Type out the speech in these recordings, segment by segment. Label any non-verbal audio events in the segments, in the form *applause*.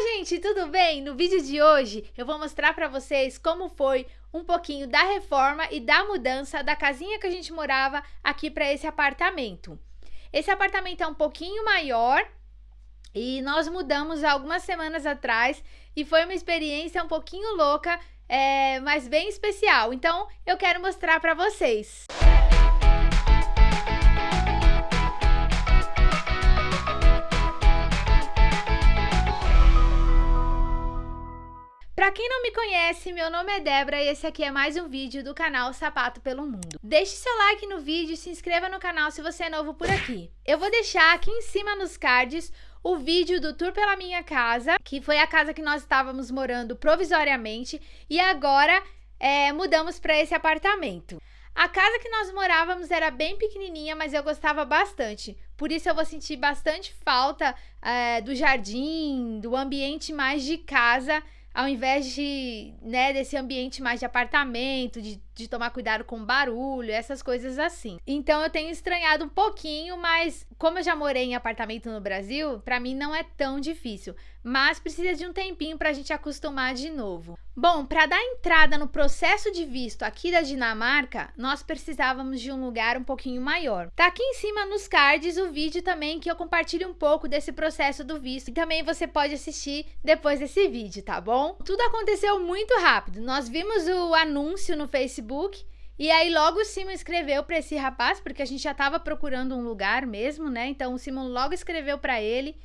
gente, tudo bem? No vídeo de hoje eu vou mostrar para vocês como foi um pouquinho da reforma e da mudança da casinha que a gente morava aqui para esse apartamento. Esse apartamento é um pouquinho maior e nós mudamos algumas semanas atrás e foi uma experiência um pouquinho louca, é, mas bem especial. Então eu quero mostrar para vocês. Pra quem não me conhece, meu nome é Débora e esse aqui é mais um vídeo do canal Sapato pelo Mundo. Deixe seu like no vídeo e se inscreva no canal se você é novo por aqui. Eu vou deixar aqui em cima nos cards o vídeo do tour pela minha casa, que foi a casa que nós estávamos morando provisoriamente e agora é, mudamos para esse apartamento. A casa que nós morávamos era bem pequenininha, mas eu gostava bastante. Por isso eu vou sentir bastante falta é, do jardim, do ambiente mais de casa ao invés de, né, desse ambiente mais de apartamento, de, de tomar cuidado com barulho, essas coisas assim. Então eu tenho estranhado um pouquinho, mas como eu já morei em apartamento no Brasil, para mim não é tão difícil, mas precisa de um tempinho para a gente acostumar de novo. Bom, para dar entrada no processo de visto aqui da Dinamarca, nós precisávamos de um lugar um pouquinho maior. Tá aqui em cima nos cards o vídeo também que eu compartilho um pouco desse processo do visto e também você pode assistir depois desse vídeo, tá bom? Tudo aconteceu muito rápido. Nós vimos o anúncio no Facebook e aí logo o Simon escreveu para esse rapaz, porque a gente já estava procurando um lugar mesmo, né? Então o Simon logo escreveu para ele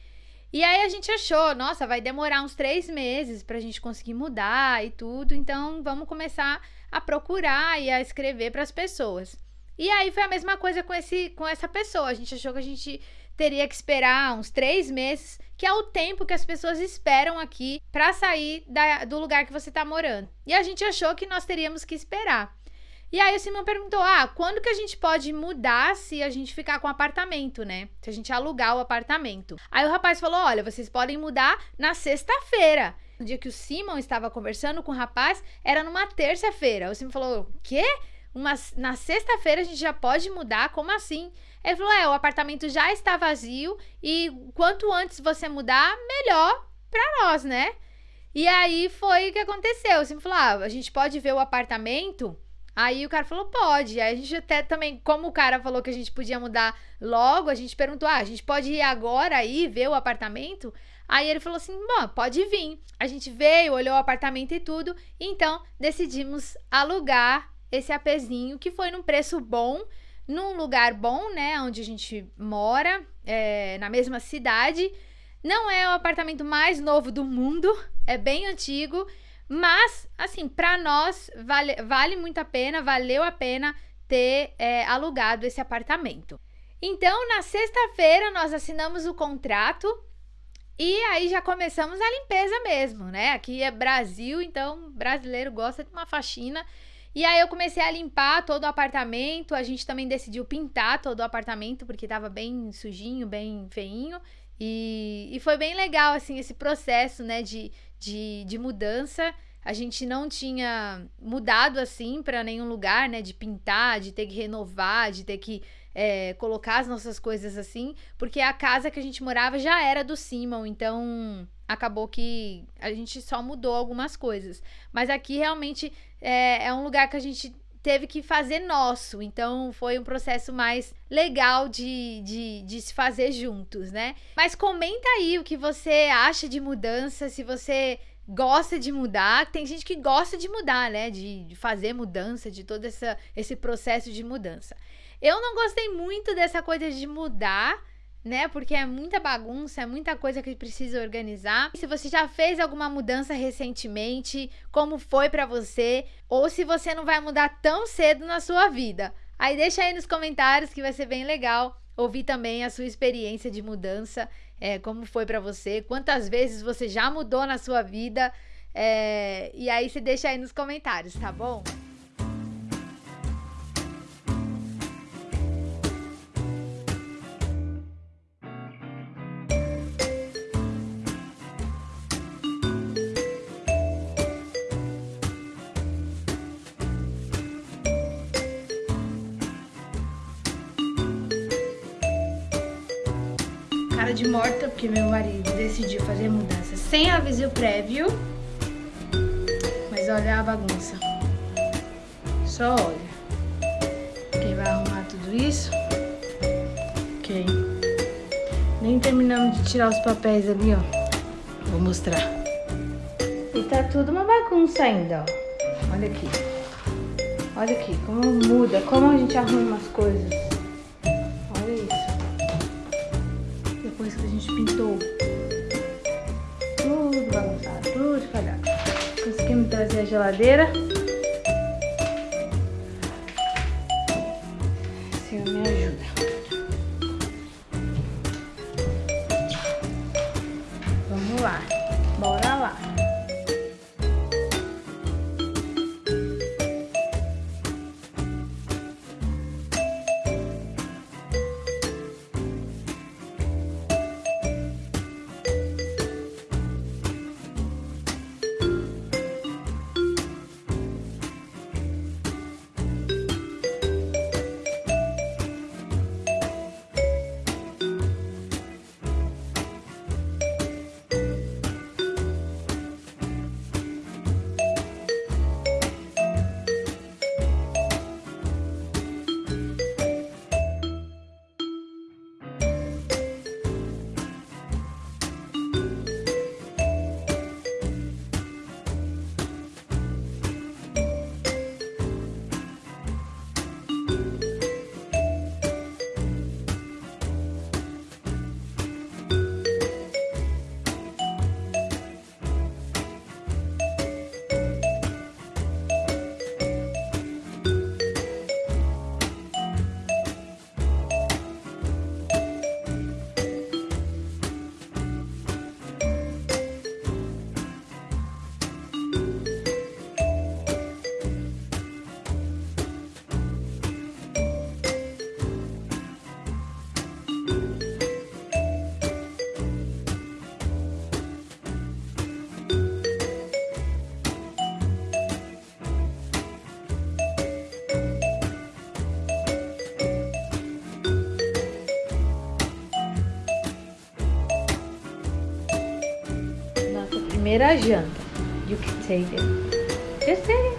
e aí a gente achou, nossa, vai demorar uns três meses para a gente conseguir mudar e tudo, então vamos começar a procurar e a escrever para as pessoas. E aí foi a mesma coisa com, esse, com essa pessoa. A gente achou que a gente teria que esperar uns três meses, que é o tempo que as pessoas esperam aqui para sair da, do lugar que você está morando. E a gente achou que nós teríamos que esperar. E aí o Simão perguntou: ah, quando que a gente pode mudar se a gente ficar com o apartamento, né? Se a gente alugar o apartamento. Aí o rapaz falou: olha, vocês podem mudar na sexta-feira. No dia que o Simon estava conversando com o rapaz, era numa terça-feira. O Simon falou: quê? Uma, na sexta-feira a gente já pode mudar? Como assim? Ele falou: é, o apartamento já está vazio e quanto antes você mudar, melhor para nós, né? E aí foi o que aconteceu. Simon falou: ah, a gente pode ver o apartamento Aí o cara falou, pode. Aí a gente até também, como o cara falou que a gente podia mudar logo, a gente perguntou, ah, a gente pode ir agora aí ver o apartamento? Aí ele falou assim, bom, pode vir. A gente veio, olhou o apartamento e tudo, então decidimos alugar esse apezinho, que foi num preço bom, num lugar bom, né, onde a gente mora, é, na mesma cidade. Não é o apartamento mais novo do mundo, é bem antigo, mas, assim, para nós vale, vale muito a pena, valeu a pena ter é, alugado esse apartamento. Então, na sexta-feira, nós assinamos o contrato e aí já começamos a limpeza mesmo, né? Aqui é Brasil, então brasileiro gosta de uma faxina. E aí eu comecei a limpar todo o apartamento. A gente também decidiu pintar todo o apartamento porque tava bem sujinho, bem feinho. E, e foi bem legal, assim, esse processo, né, de, de, de mudança. A gente não tinha mudado assim para nenhum lugar, né? De pintar, de ter que renovar, de ter que é, colocar as nossas coisas assim, porque a casa que a gente morava já era do Simon, então acabou que a gente só mudou algumas coisas. Mas aqui realmente é, é um lugar que a gente teve que fazer nosso. Então foi um processo mais legal de, de, de, se fazer juntos, né? Mas comenta aí o que você acha de mudança, se você gosta de mudar. Tem gente que gosta de mudar, né? De, de fazer mudança, de todo essa, esse processo de mudança. Eu não gostei muito dessa coisa de mudar né? Porque é muita bagunça, é muita coisa que precisa organizar. Se você já fez alguma mudança recentemente, como foi para você, ou se você não vai mudar tão cedo na sua vida. Aí deixa aí nos comentários que vai ser bem legal ouvir também a sua experiência de mudança, é, como foi para você, quantas vezes você já mudou na sua vida, é, e aí você deixa aí nos comentários, tá bom? Cara de morta, porque meu marido decidiu fazer mudança sem aviso prévio. Mas olha a bagunça. Só olha. Quem vai arrumar tudo isso? Ok. Nem terminamos de tirar os papéis ali, ó. Vou mostrar. E tá tudo uma bagunça ainda, ó. Olha aqui. Olha aqui, como muda, como a gente arruma as coisas. Geladeira. Primeira janta. You can take it. Just take it.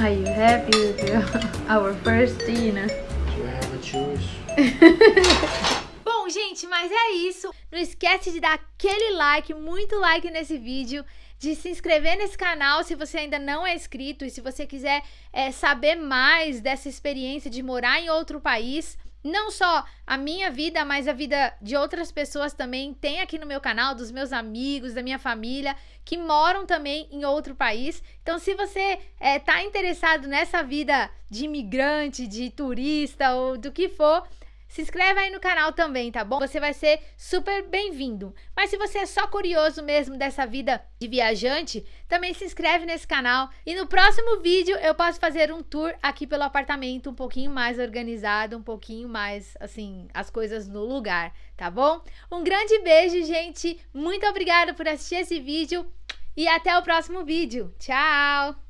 Are you happy with your, *laughs* our first dinner? You have a choice. *laughs* Bom, gente, mas é isso. Não esquece de dar aquele like, muito like nesse vídeo, de se inscrever nesse canal se você ainda não é inscrito e se você quiser é, saber mais dessa experiência de morar em outro país. Não só a minha vida, mas a vida de outras pessoas também tem aqui no meu canal, dos meus amigos, da minha família, que moram também em outro país. Então, se você é, tá interessado nessa vida de imigrante, de turista ou do que for, se inscreve aí no canal também, tá bom? Você vai ser super bem-vindo. Mas se você é só curioso mesmo dessa vida de viajante, também se inscreve nesse canal. E no próximo vídeo eu posso fazer um tour aqui pelo apartamento um pouquinho mais organizado, um pouquinho mais, assim, as coisas no lugar, tá bom? Um grande beijo, gente. Muito obrigada por assistir esse vídeo e até o próximo vídeo. Tchau!